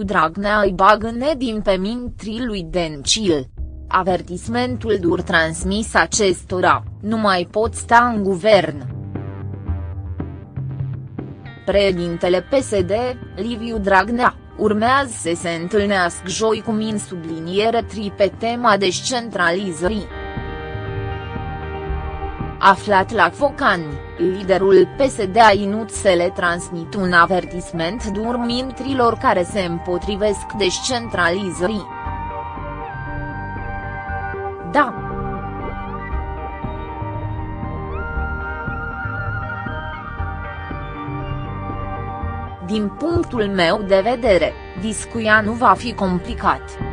Liviu Dragnea îi bagă nedin pe mintrii lui Dencil. Avertismentul dur transmis acestora, nu mai pot sta în guvern. Președintele PSD, Liviu Dragnea, urmează să se întâlnească joi cu min subliniere tri pe tema descentralizării. Aflat la Focani, liderul PSD a inut să le transmit un avertisment dur mintrilor care se împotrivesc descentralizării. Da. Din punctul meu de vedere, discuia nu va fi complicat.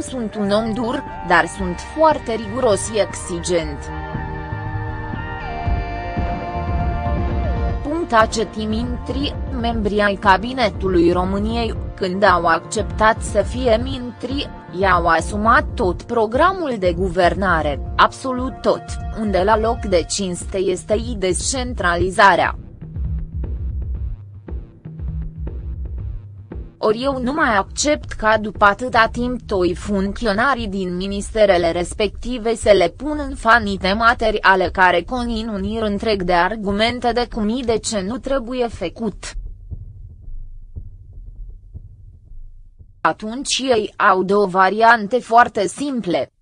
Nu sunt un om dur, dar sunt foarte riguros și exigent. Punta Cetimintri, membrii ai cabinetului României, când au acceptat să fie mintri, i-au asumat tot programul de guvernare, absolut tot, unde la loc de cinste este i descentralizarea. Ori eu nu mai accept ca după atâta timp toi funcționarii din ministerele respective să le pun în fanite materiale care conțin un ir întreg de argumente de cum de ce nu trebuie făcut. Atunci ei au două variante foarte simple.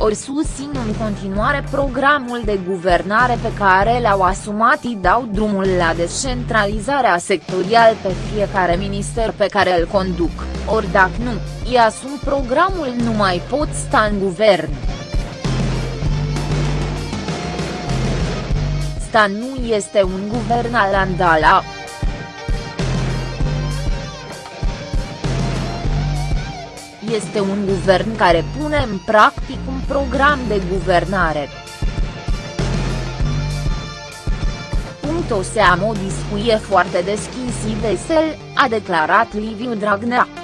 Ori susțin în continuare programul de guvernare pe care l-au asumat și dau drumul la descentralizarea sectorial pe fiecare minister pe care îl conduc, ori dacă nu, îi asum programul nu mai pot sta în guvern. Sta nu este un guvern al Andala, este un guvern care pune în practic un program de guvernare. O să am o discuție foarte deschis și vesel, a declarat Liviu Dragnea.